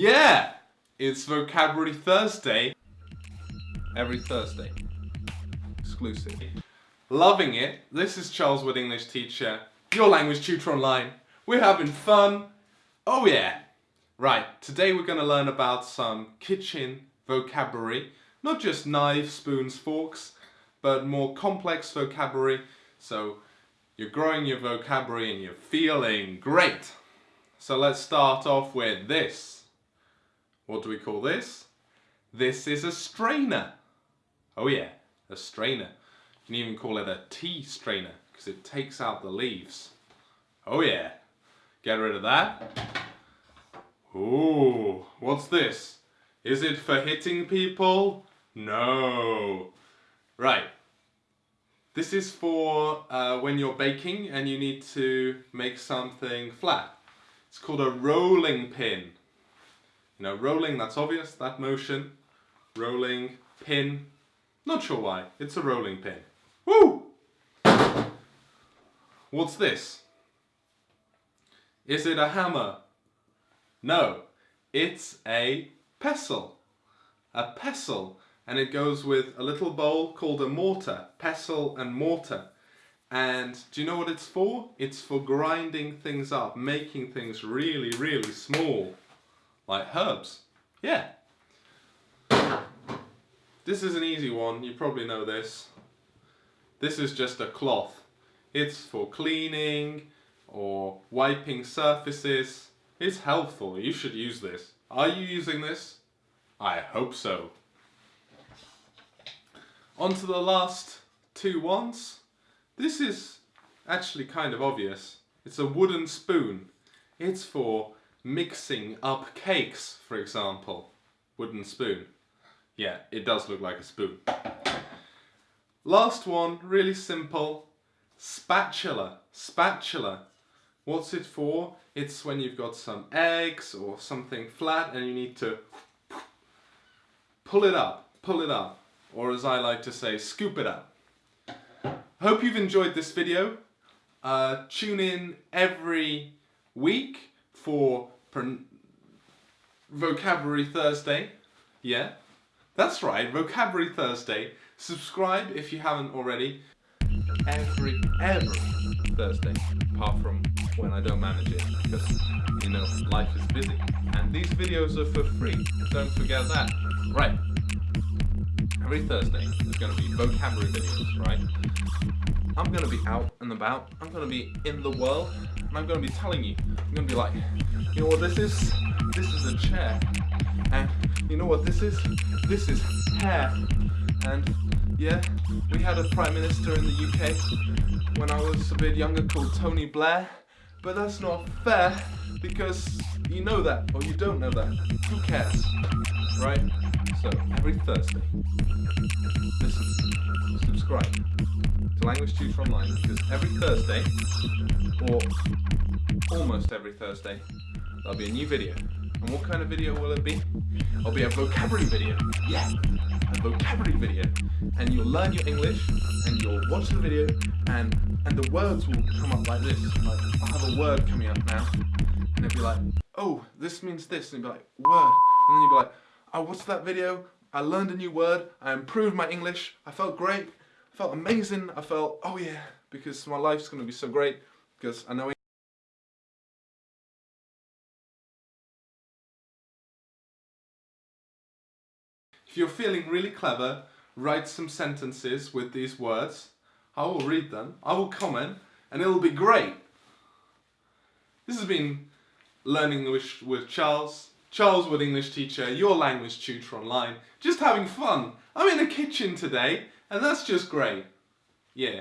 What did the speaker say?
Yeah! It's Vocabulary Thursday. Every Thursday. Exclusive. Loving it. This is Charles Wood, English teacher, your language tutor online. We're having fun. Oh yeah. Right, today we're going to learn about some kitchen vocabulary. Not just knives, spoons, forks, but more complex vocabulary. So you're growing your vocabulary and you're feeling great. So let's start off with this. What do we call this? This is a strainer. Oh yeah, a strainer. You can even call it a tea strainer because it takes out the leaves. Oh yeah, get rid of that. Ooh, what's this? Is it for hitting people? No. Right, this is for uh, when you're baking and you need to make something flat. It's called a rolling pin. You know, rolling, that's obvious, that motion. Rolling, pin. Not sure why, it's a rolling pin. Woo! What's this? Is it a hammer? No, it's a pestle. A pestle and it goes with a little bowl called a mortar, pestle and mortar. And do you know what it's for? It's for grinding things up, making things really, really small, like herbs. Yeah. This is an easy one, you probably know this. This is just a cloth. It's for cleaning or wiping surfaces. It's helpful, you should use this. Are you using this? I hope so. On to the last two ones. This is actually kind of obvious. It's a wooden spoon. It's for mixing up cakes, for example. Wooden spoon. Yeah, it does look like a spoon. Last one, really simple. Spatula. Spatula. What's it for? It's when you've got some eggs or something flat and you need to pull it up, pull it up or as I like to say, scoop it up. Hope you've enjoyed this video. Uh, tune in every week for Vocabulary Thursday. Yeah, that's right, Vocabulary Thursday. Subscribe if you haven't already. Every, every Thursday, apart from when I don't manage it, because, you know, life is busy. And these videos are for free, don't forget that. Right, every Thursday there's going to be vocabulary videos, right? I'm to be out and about, I'm to be in the world, and I'm to be telling you, I'm to be like, you know what this is? This is a chair. And you know what this is? This is hair. And yeah, we had a Prime Minister in the UK when I was a bit younger called Tony Blair, but that's not fair because you know that or you don't know that. Who cares? Right? So, every Thursday, listen, subscribe Language Tutor Online because every Thursday, or almost every Thursday, there'll be a new video. And what kind of video will it be? It'll be a vocabulary video. Yeah, a vocabulary video. And you'll learn your English, and you'll watch the video, and and the words will come up like this. Like, I'll have a word coming up now, and it'll be like, oh, this means this, and you'll be like, word. And then you'll be like, I watched that video, I learned a new word, I improved my English, I felt great, I felt amazing, I felt, oh yeah, because my life's going to be so great, because I know If you're feeling really clever, write some sentences with these words. I will read them, I will comment, and it'll be great. This has been Learning English with Charles. Charles Wood English teacher, your language tutor online. Just having fun. I'm in a kitchen today and that's just great. Yeah.